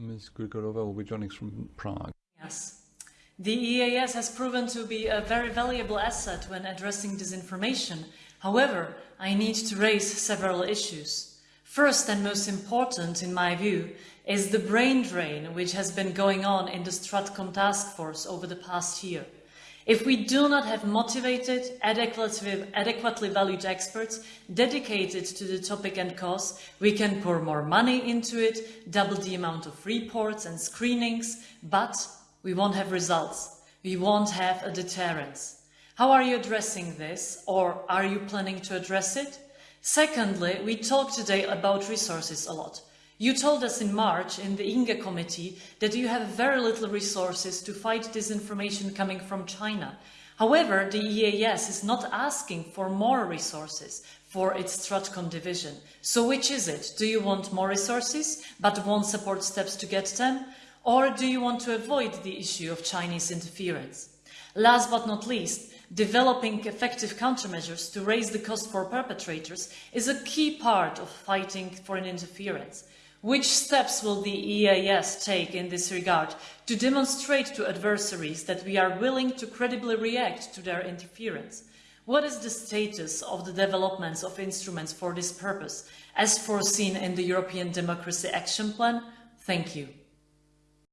Ms. Gregorová will be joining us from Prague. Yes. The EEAS has proven to be a very valuable asset when addressing disinformation. However, I need to raise several issues. First and most important, in my view, is the brain drain which has been going on in the Stratcom task force over the past year. If we do not have motivated, adequately, adequately valued experts dedicated to the topic and cause, we can pour more money into it, double the amount of reports and screenings, but we won't have results. We won't have a deterrence. How are you addressing this, or are you planning to address it? Secondly, we talk today about resources a lot. You told us in March in the INGE committee that you have very little resources to fight disinformation coming from China. However, the EEAS is not asking for more resources for its Stratcom division. So which is it? Do you want more resources but won't support steps to get them? Or do you want to avoid the issue of Chinese interference? Last but not least, developing effective countermeasures to raise the cost for perpetrators is a key part of fighting foreign interference. Which steps will the EEAS take in this regard to demonstrate to adversaries that we are willing to credibly react to their interference? What is the status of the developments of instruments for this purpose, as foreseen in the European Democracy Action Plan? Thank you.